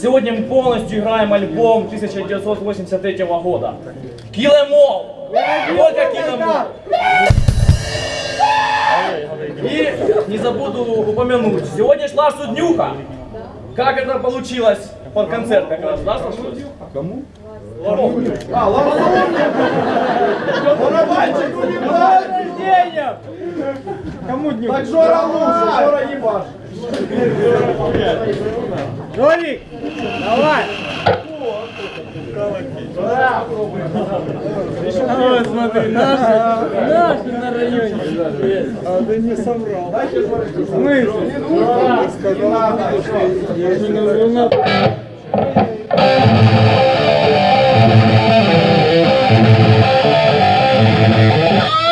Сегодня мы полностью играем альбом 1983 года. Килемол! Только Килемол! И не забуду упомянуть, сегодня шла суднюха. Как это получилось под концерт как раз, да, сошлось? Кому? А, Барабанщику не Денег! Кому дню? Так Жора лучше, Жора ебаш. Жорик, давай! Вот, смотри, наши, наши на районе. А ты не соврал. В смысле? Я же не луна. Молодцы!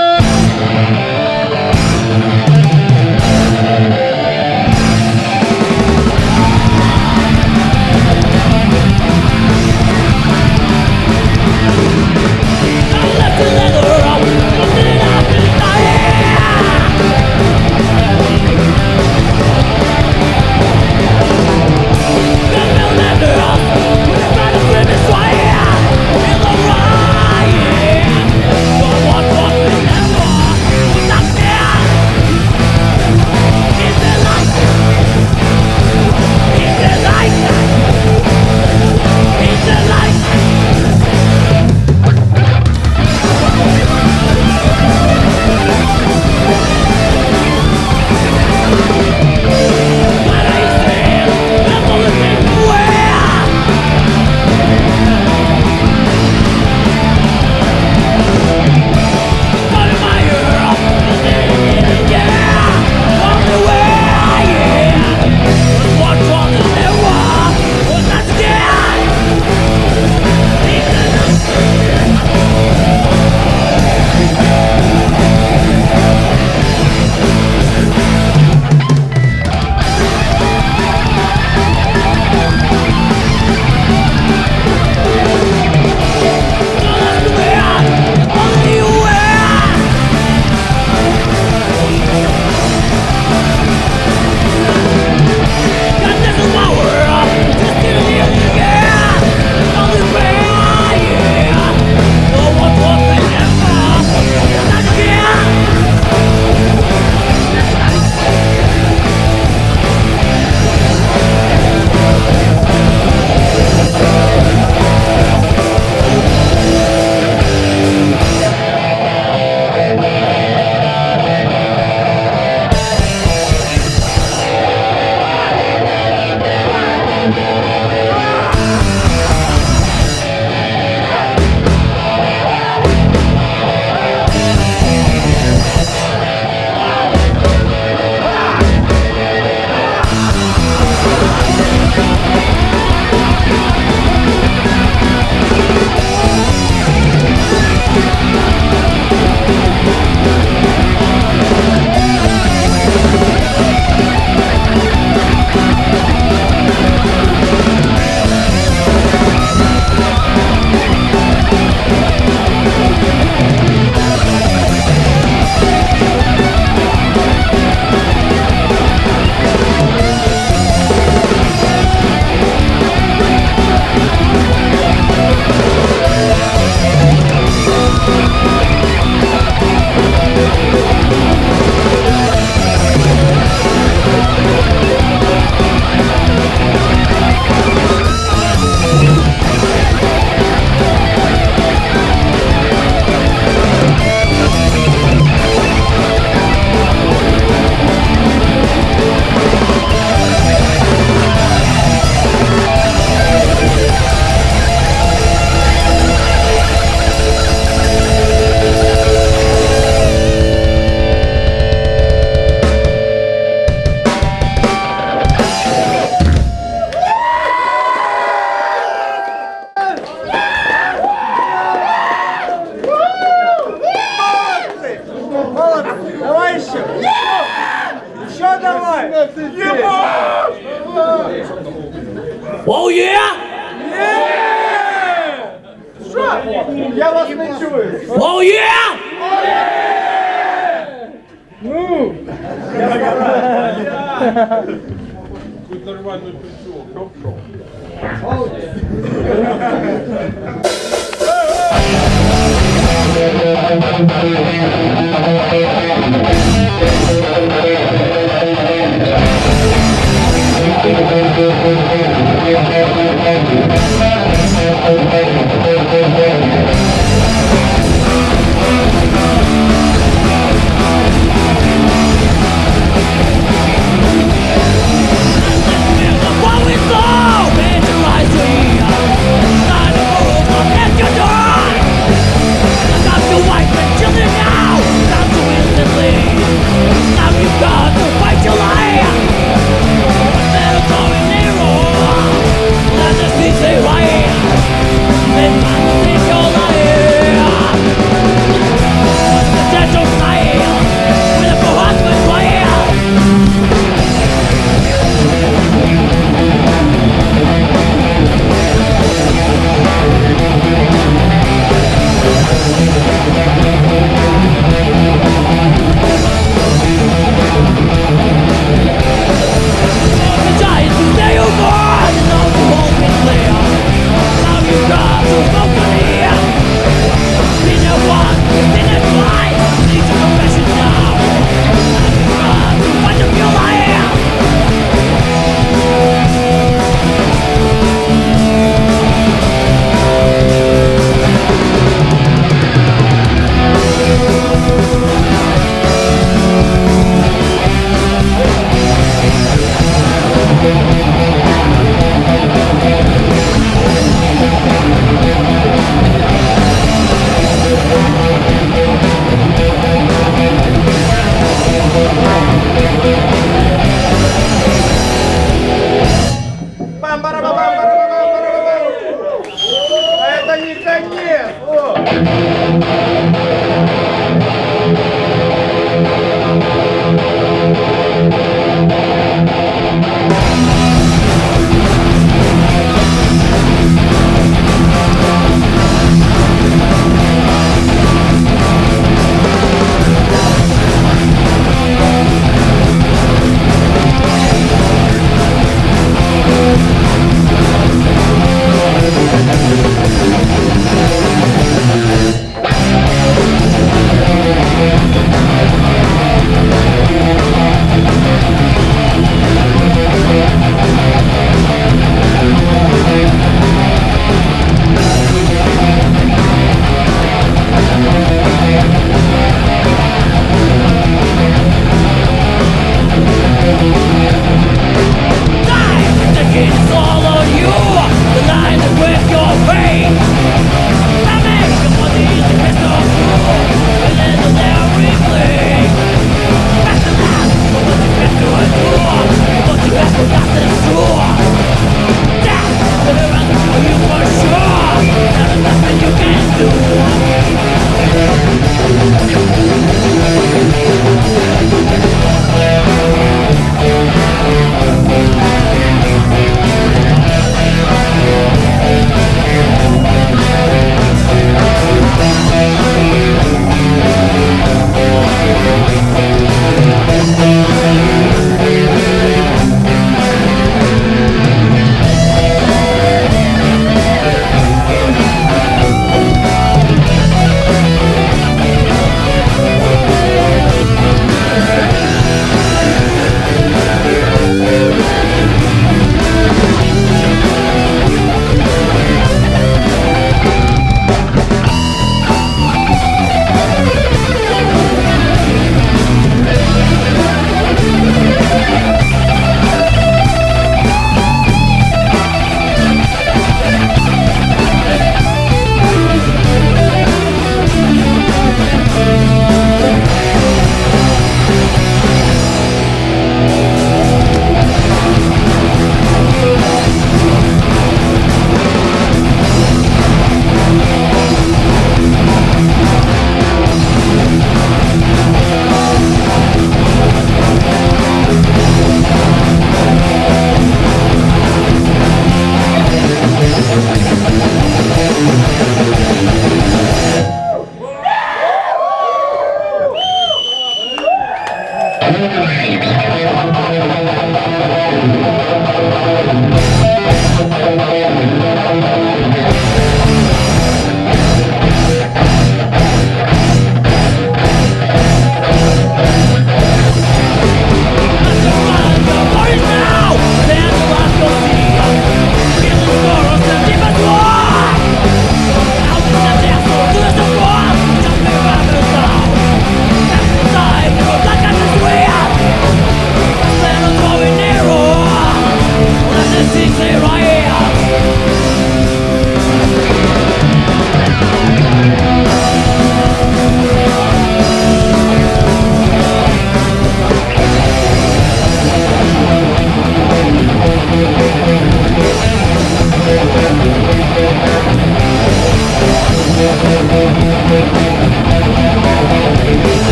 Fantasy clear I am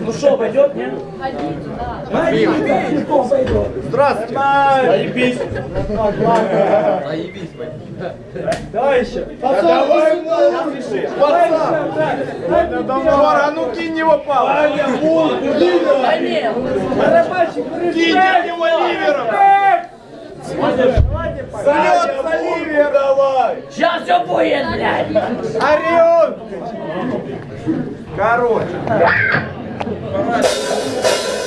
Ну что, пойдет, нет? Ходить, да. Ходить, что пойдет? Здравствуйте. Заебись. Заебись, Давай еще. Пацан, Пацан, ну, давай. А ну кинь его палку. Ваня, волк, ливер. Барабанщик, Кинь его ливером. Смотришь? Салют, Оливия, давай! Сейчас все будет, блядь! Орион! Короче. Vai, vai.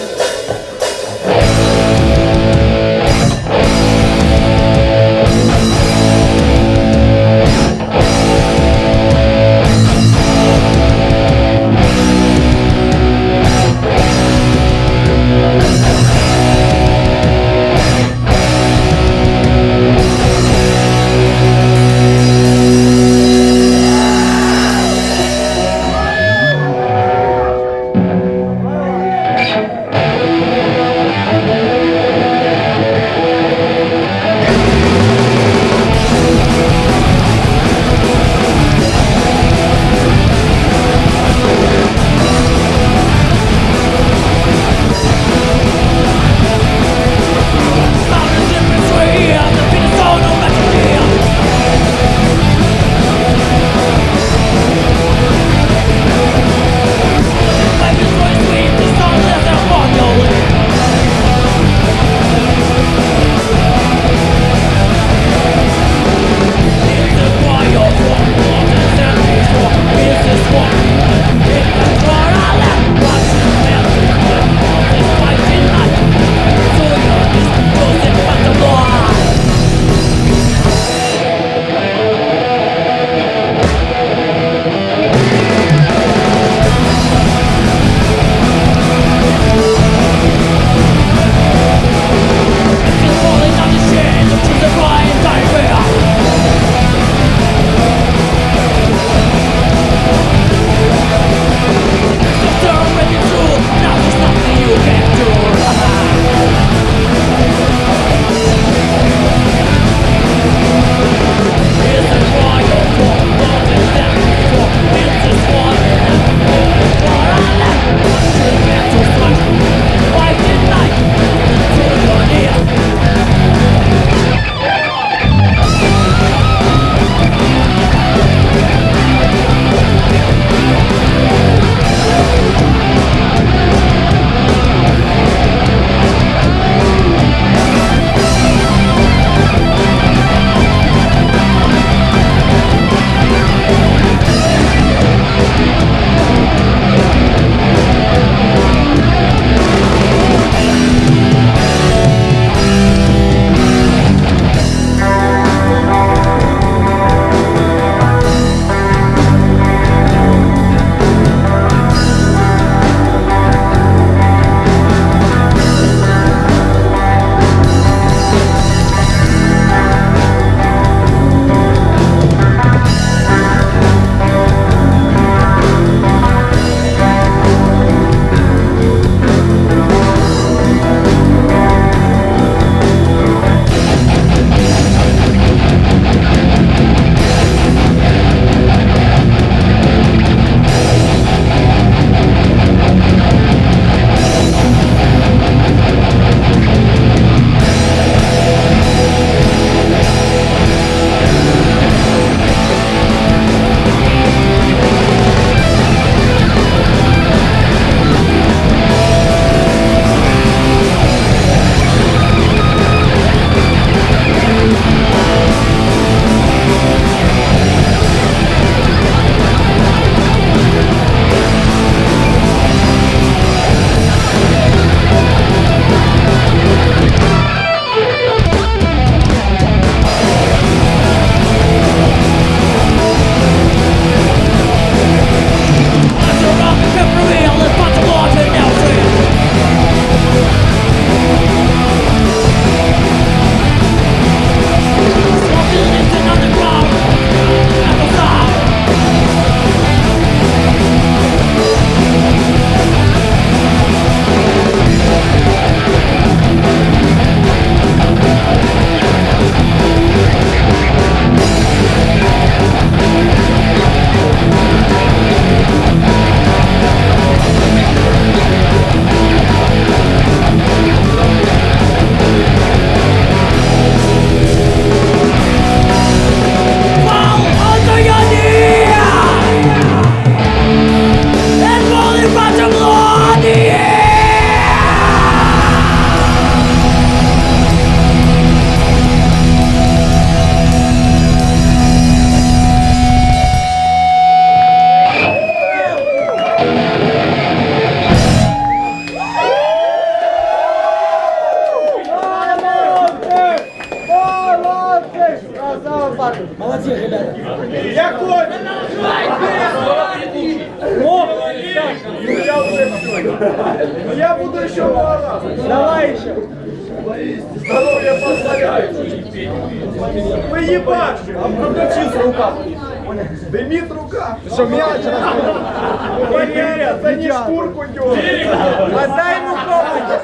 Валерия, за не шкурку. Отдай ему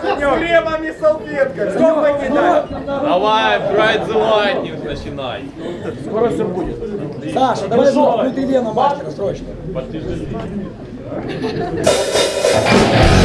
С кремом и салфеткой. Сколько не дай? Давай, Bright the Lightning начинай. Скоро все будет. Саша, давай внутри Лена мастера срочно. Thank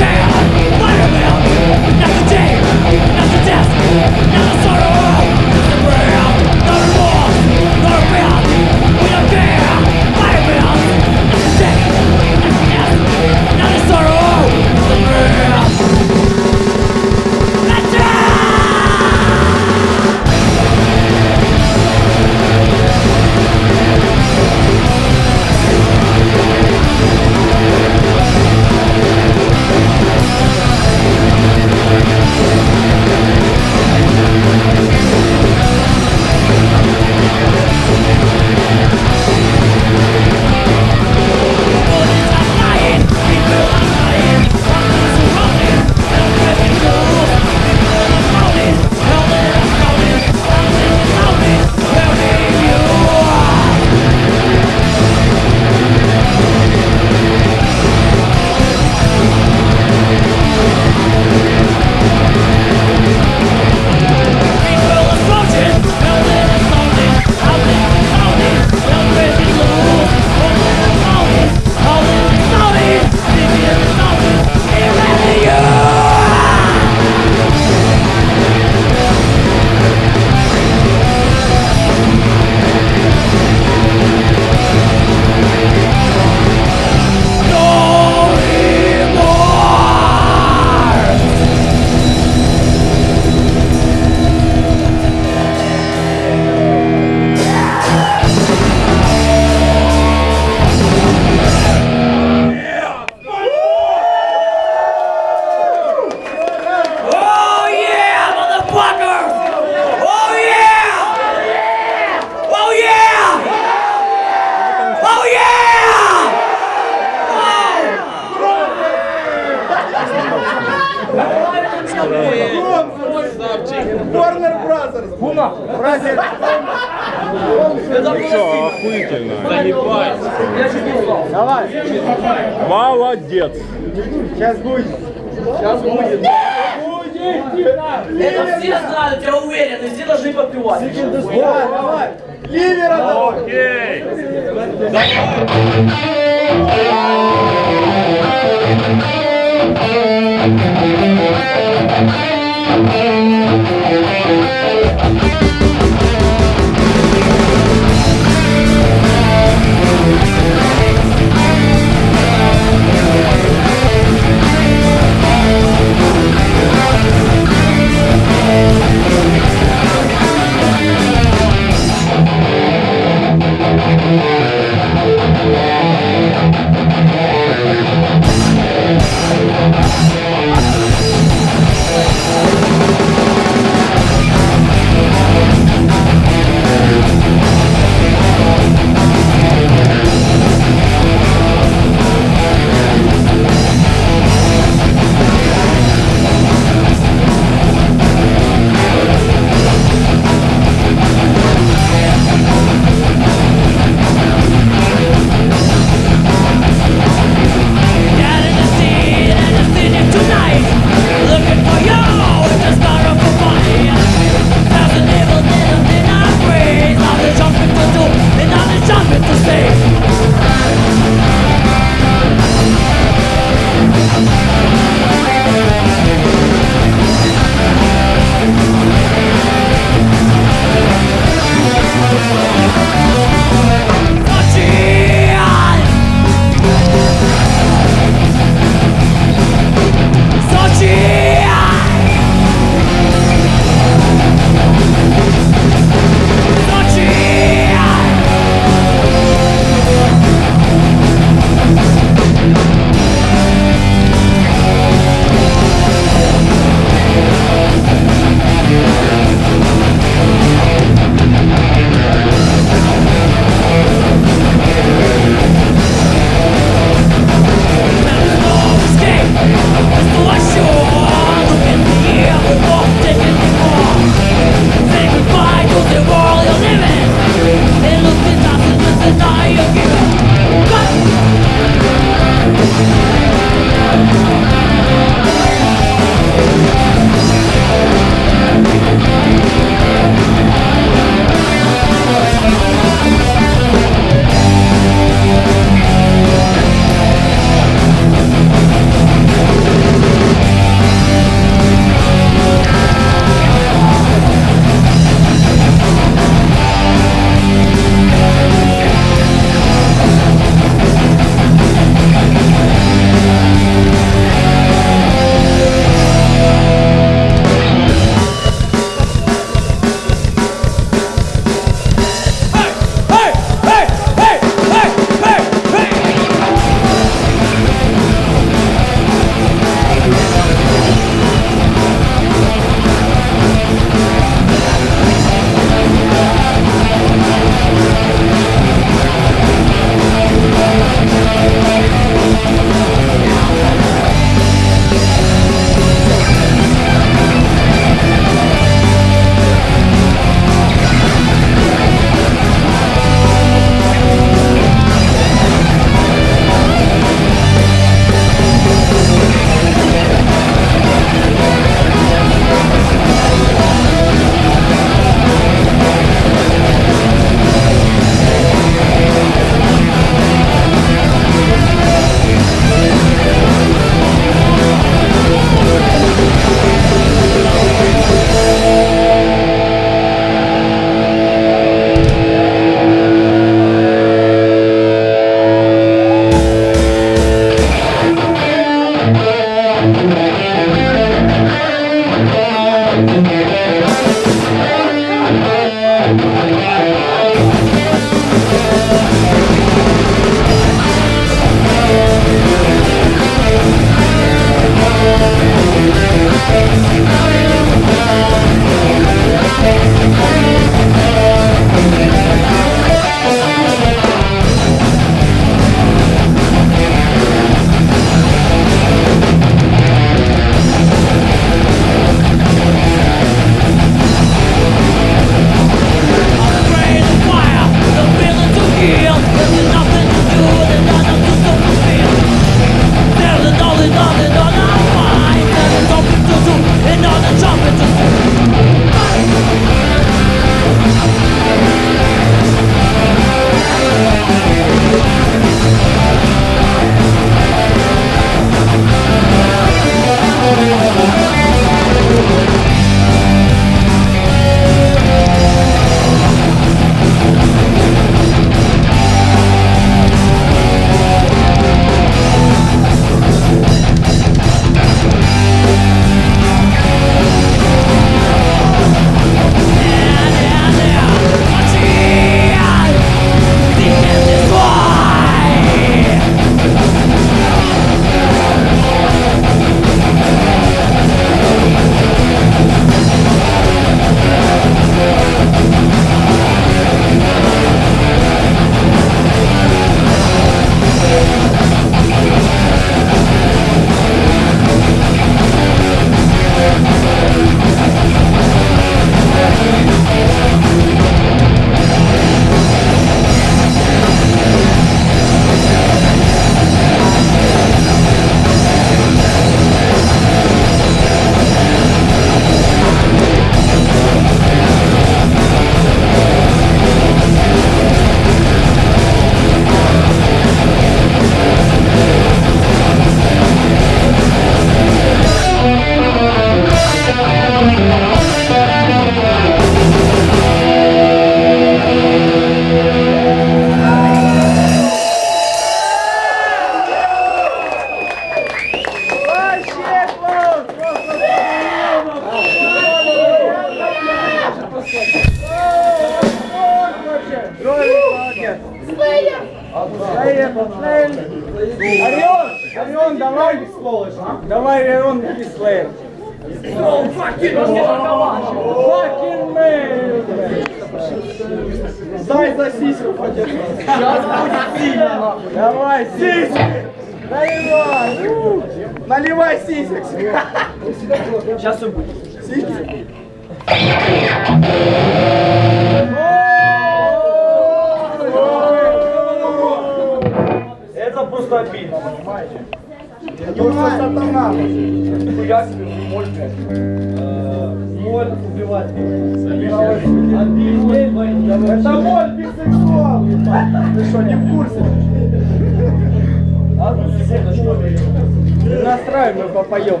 поем.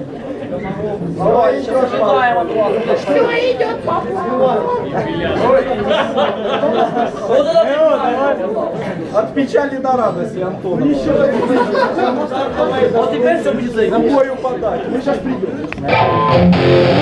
Что идет Что идет по От печали до радости, Антон. Еще Вот теперь все будет заиграть. На бою подать. Мы сейчас придем.